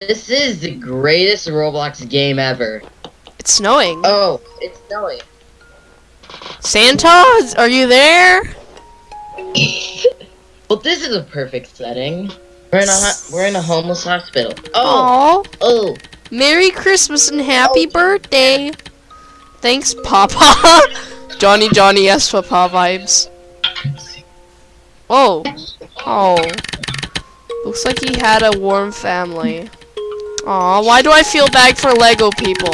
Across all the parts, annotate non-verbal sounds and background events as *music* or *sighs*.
This is the greatest Roblox game ever. It's snowing. Oh, it's snowing. Santa, are you there? *laughs* well, this is a perfect setting. We're in a we're in a homeless hospital. Oh, Aww. oh, Merry Christmas and happy Oh. birthday. Thanks, Papa. *laughs* Johnny Johnny yes Papa vibes. Oh. Oh. Looks like he had a warm family. Aw, why do I feel bad for Lego people?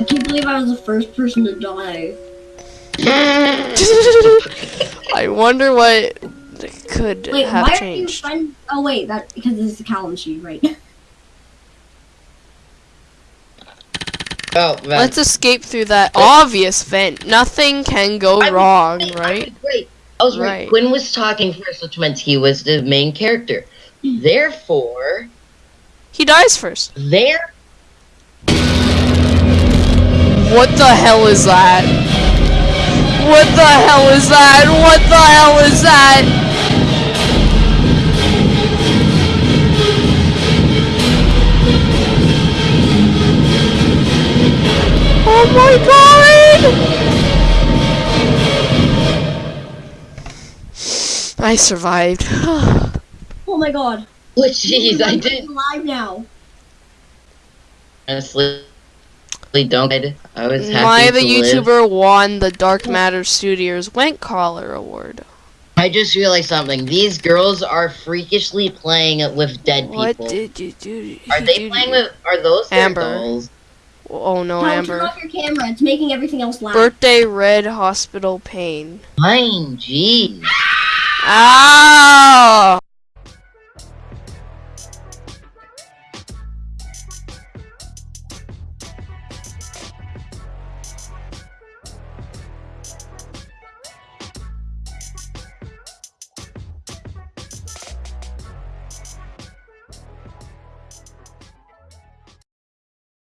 I can't believe I was the first person to die. *laughs* I wonder what could Wait, have why are you changed. friend? Oh wait, that because this is the Callan sheet, right? *laughs* oh. man. Let's escape through that obvious vent. Nothing can go I was wrong, right, I was right. I was right. Right. Quinn was talking first, which meant he was the main character. Hmm. Therefore, He dies first. there. What the hell is that? What the hell is that? What the hell is that? Oh my god! I survived. *sighs* oh my god. Oh, jeez, I I'm did. alive now. Honestly, don't. I was happy My to the live. YouTuber won the Dark Matter Studios Went Collar Award. I just realized something. These girls are freakishly playing with dead What people. did you do? are they do- playing with? Are those their Amber. dolls? Oh no, Amber. turn Amber. off your camera. It's making everything else loud. Birthday red hospital pain. Fine, jeez. Ow!